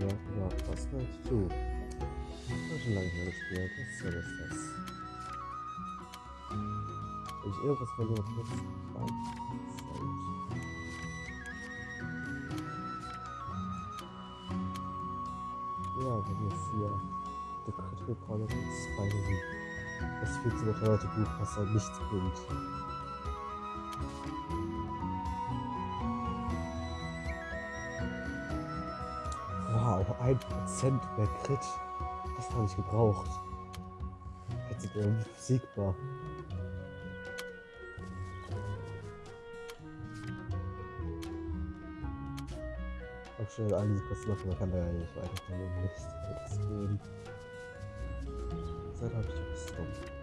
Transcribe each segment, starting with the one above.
Ja, ja, was willst du? Ich habe schon lange nicht mehr gespielt. Was soll ist das? Wenn ich irgendwas verliere, kurz rein. Ja, wir haben jetzt hier The Critical Chronicles finally. Das viel zu beteuerte Buch, was halt nichts bringt. 1% mehr Crit. Das habe ich gebraucht. Jetzt sind wir unbesiegbar. Auch schnell all diese Kosten machen, man kann da ja nicht weiter von dem Mist jetzt gehen. Seit habe ich das dumm.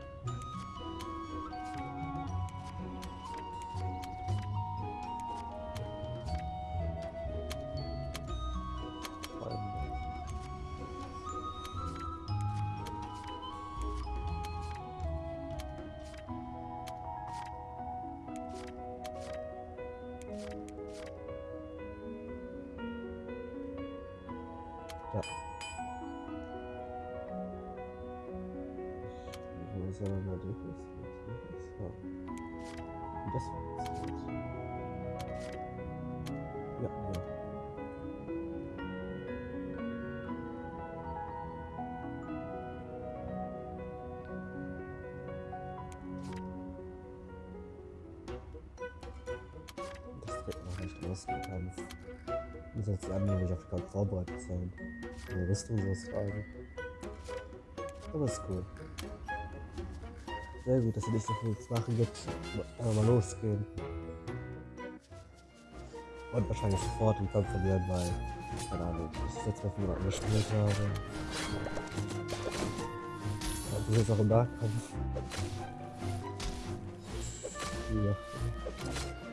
Ja. Wo ist ja mal die So. Und das war jetzt gut. Ja, ja. Das wird noch nicht rausgekommen. Muss jetzt die anderen nicht auf den Kampf vorbereitet sein. Eine Rüstung sowas tragen. Aber ist cool. Sehr gut, dass es nicht so viel zu machen gibt. Aber mal losgehen. Und wahrscheinlich sofort den Kampf verlieren, weil, keine Ahnung, ich das mal von jemandem gespielt habe. Und du jetzt auch im Nahkampf. Ja.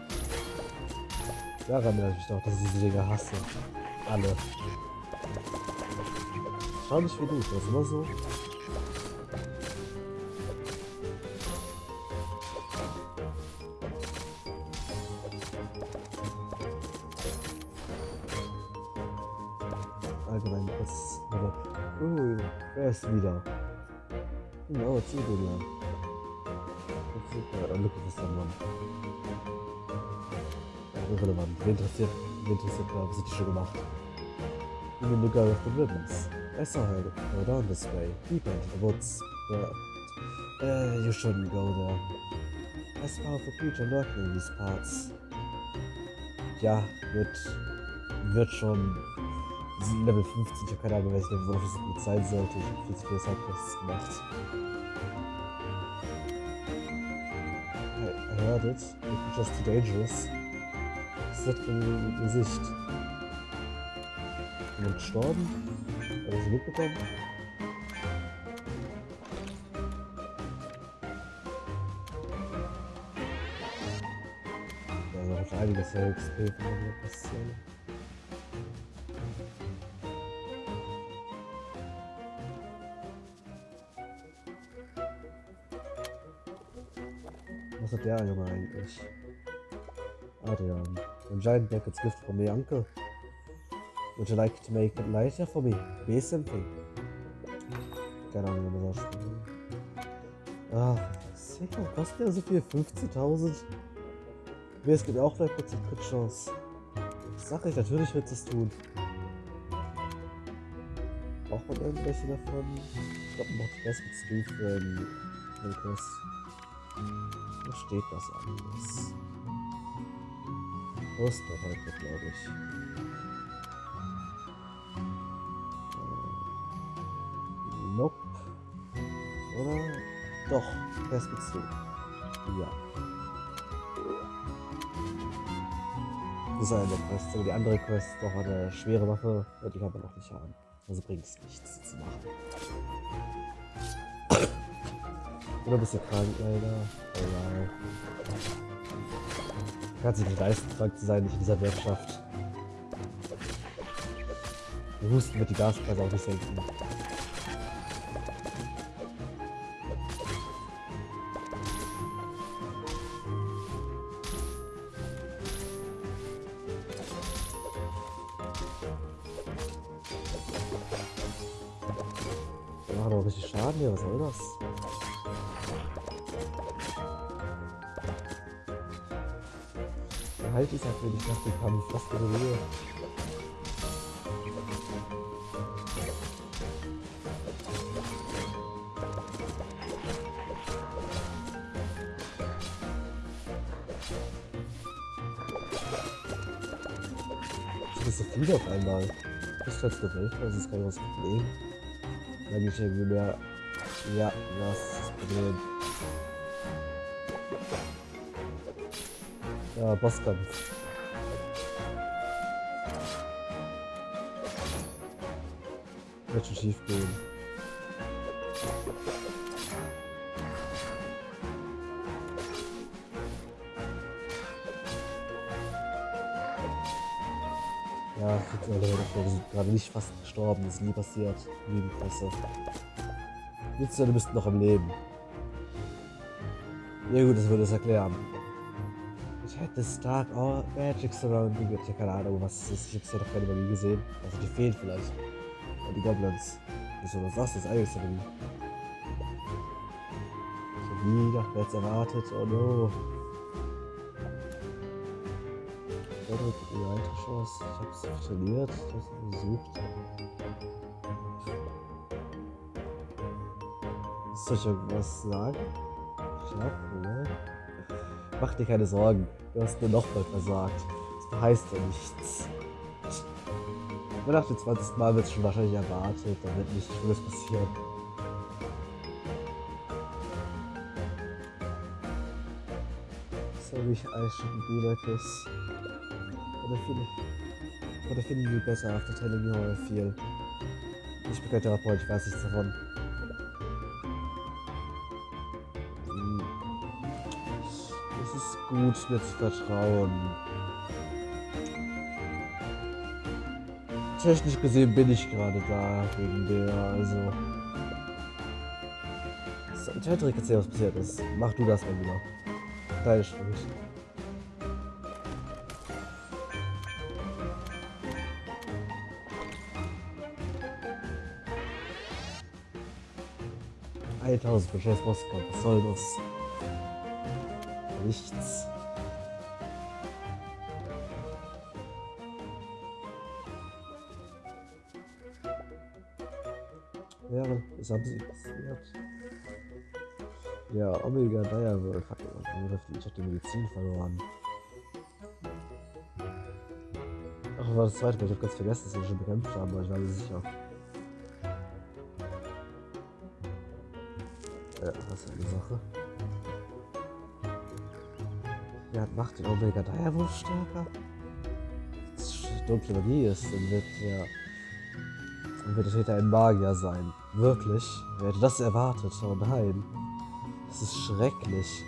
Daran erinnere ich doch, dass ich diese Dinge hasse. Alle. Schau nicht wie du, das ist immer so. Allgemein, das aber. Ui, wer ist wieder? Den lang. Super, look at someone. Irrelevant. Wen interessiert, wen interessiert, was hat die schon gemacht? Even the girl with the ribbons. I saw her go down this way, deep into the woods, but uh, you shouldn't go there. There's a powerful creature lurking in these parts. Ja, wird, wird schon Level 50, ich habe keine Ahnung, welches Level das gut sein sollte. Ich habe viel zu viele Sidequests gemacht. I, I heard it. It was just too dangerous. Für ein Gesicht? Jemand gestorben? Hat er sie mitbekommen? Ja, da muss einiges der XP von mir passieren. Was hat der Junge eigentlich? Adrian. When giant buckets gift for me, uncle. Would you like to make it lighter for me? Be something. Keine Ahnung, wie man das spielt. Ah, sicher, kostet ja so viel? 15.000? Mir es gibt auch vielleicht kurz eine Crit-Chance. Sag ich, natürlich wird es tun. Braucht man irgendwelche davon? Ich glaube, man die Best mit Stu für für den Quest. Wo steht das alles? Poster heute, glaube ich. Äh, Nope. Oder? Doch, Quest Stu. Ja. Das ist eine der Quests, aber die andere Quest doch eine schwere Waffe, die kann man noch nicht haben. Also bringt es nichts zu machen. Oder bist du krank, leider? Oh wow. Kann sich nicht leisten, krank zu sein, nicht in dieser Wirtschaft. Wir husten wird die Gaspreise auch nicht senken. Machen aber richtig Schaden hier, was soll das? Halt ist halt wenig nach dem Kampf, fast in Ruhe. Das ist so viel auf einmal. Ich kann es nur das ist kein großes Problem. Dann bin ich irgendwie mehr. Ja, das ist das Problem. Ja, Bosskampf. Wird schon schief gehen. Ja, wir sind gerade nicht fast gestorben, das ist nie passiert. Liebe Presse. Jetzt du bist noch am Leben. Ja gut, das würde es erklären. Ich hätte Stark oh, Magic Surrounding. Ich habe keine Ahnung, was es ist. Ich habe es ja noch keine Magie gesehen. Also die fehlen vielleicht. Und die Goblins. Wieso was das ist eigentlich Magie? Ich habe nie nach jetzt erwartet. Oh no. Cedric die alte Chance. Ich habe es trainiert, ich habe es besucht. Soll ich irgendwas sagen? Schlafen, ne? Mach dir keine Sorgen. Du hast nur nochmal versagt. Das heißt ja nichts. Aber nach dem 20. Mal wird es schon wahrscheinlich erwartet. Da wird nichts Schlimmes passieren. Sorry, like this. Oder finde oder finden you besser after telling me how I feel? Ich bin kein Therapeut, ich weiß nichts davon. Ist gut, mir zu vertrauen. Technisch gesehen bin ich gerade da wegen der, also. Cedric, erzähl, was passiert ist. Mach du das mal wieder. Deine Schuld. Eintausend Bescheiß Bosskampf, was soll das? Nichts. Ja, das haben sie passiert. Ja, Omega Direwolf hat ich hab die Medizin verloren. Ach, war das zweite, weil ich hab ganz vergessen, dass wir schon bekämpft haben, aber ich war mir sicher. Ja, das ist eine Sache. Ja, macht den Omega Direwolf stärker? Dunkle Magie ist, dann wird ja. Dann wird der Täter ein Magier sein. Wirklich? Wer hätte das erwartet? Oh nein. Das ist schrecklich.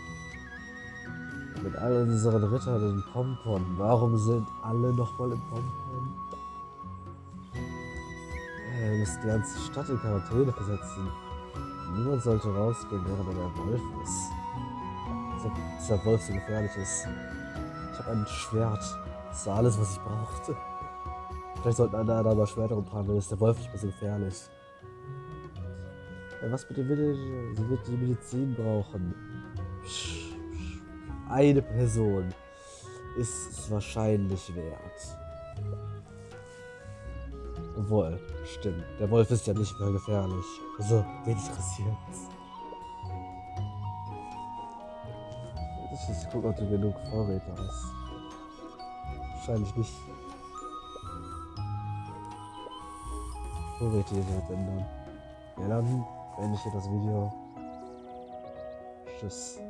Mit all unseren Rittern in Pompon. Warum sind alle nochmal im Pompon? Äh, wir müssen die ganze Stadt in Quarantäne versetzen. Niemand sollte rausgehen, während er der Wolf ist. Dieser, dieser Wolf so gefährlich ist. Ich habe ein Schwert. Das war alles, was ich brauchte. Vielleicht sollten alle anderen aber Schwerter umtragen, dann ist der Wolf nicht mehr so gefährlich. Ja, was bitte will Sie wird die Medizin brauchen. Eine Person ist es wahrscheinlich wert. Obwohl, stimmt. Der Wolf ist ja nicht mehr gefährlich. Also, wen interessiert's? Ich gucke, ob du genug Vorräte hast. Wahrscheinlich nicht. Vorräte hier ändern. Ja, dann beende ich hier das Video. Tschüss.